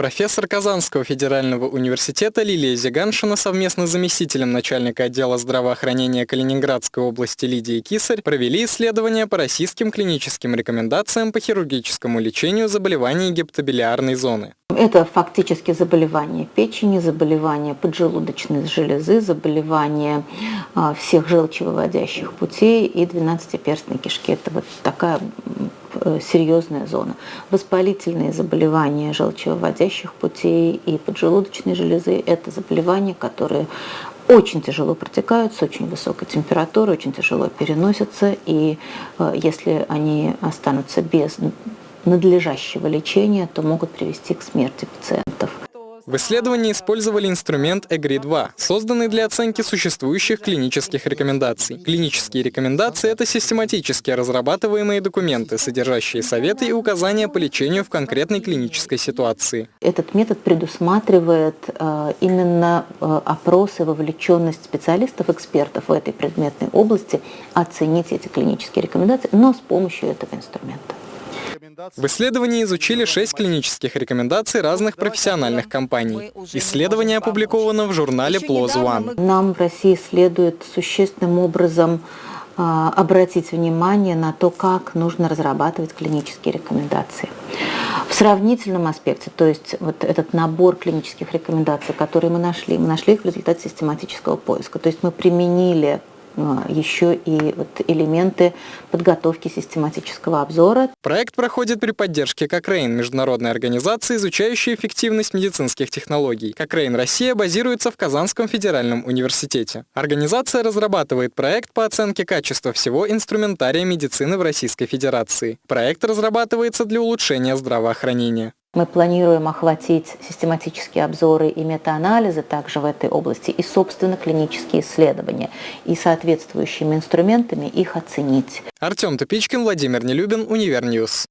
Профессор Казанского федерального университета Лилия Зиганшина совместно с заместителем начальника отдела здравоохранения Калининградской области Лидией Кисарь провели исследования по российским клиническим рекомендациям по хирургическому лечению заболеваний гепатобилиарной зоны. Это фактически заболевания печени, заболевания поджелудочной железы, заболевания а, всех желчевыводящих путей и 12-перстной кишки. Это вот такая серьезная зона. Воспалительные заболевания желчевыводящих путей и поджелудочной железы – это заболевания, которые очень тяжело протекают с очень высокой температурой, очень тяжело переносятся, и э, если они останутся без надлежащего лечения, то могут привести к смерти пациентов. В исследовании использовали инструмент EGRI-2, созданный для оценки существующих клинических рекомендаций. Клинические рекомендации – это систематически разрабатываемые документы, содержащие советы и указания по лечению в конкретной клинической ситуации. Этот метод предусматривает э, именно э, опрос вовлеченность специалистов, экспертов в этой предметной области, оценить эти клинические рекомендации, но с помощью этого инструмента. В исследовании изучили шесть клинических рекомендаций разных профессиональных компаний. Исследование опубликовано в журнале PLOS ONE. Нам в России следует существенным образом а, обратить внимание на то, как нужно разрабатывать клинические рекомендации. В сравнительном аспекте, то есть вот этот набор клинических рекомендаций, которые мы нашли, мы нашли их в результате систематического поиска. То есть мы применили еще и вот элементы подготовки систематического обзора. Проект проходит при поддержке Кокрейн, международной организации, изучающей эффективность медицинских технологий. Кокрейн Россия базируется в Казанском федеральном университете. Организация разрабатывает проект по оценке качества всего инструментария медицины в Российской Федерации. Проект разрабатывается для улучшения здравоохранения. Мы планируем охватить систематические обзоры и метаанализы также в этой области и, собственно, клинические исследования и соответствующими инструментами их оценить. Артем Тупичкин, Владимир Нелюбин, Универ News.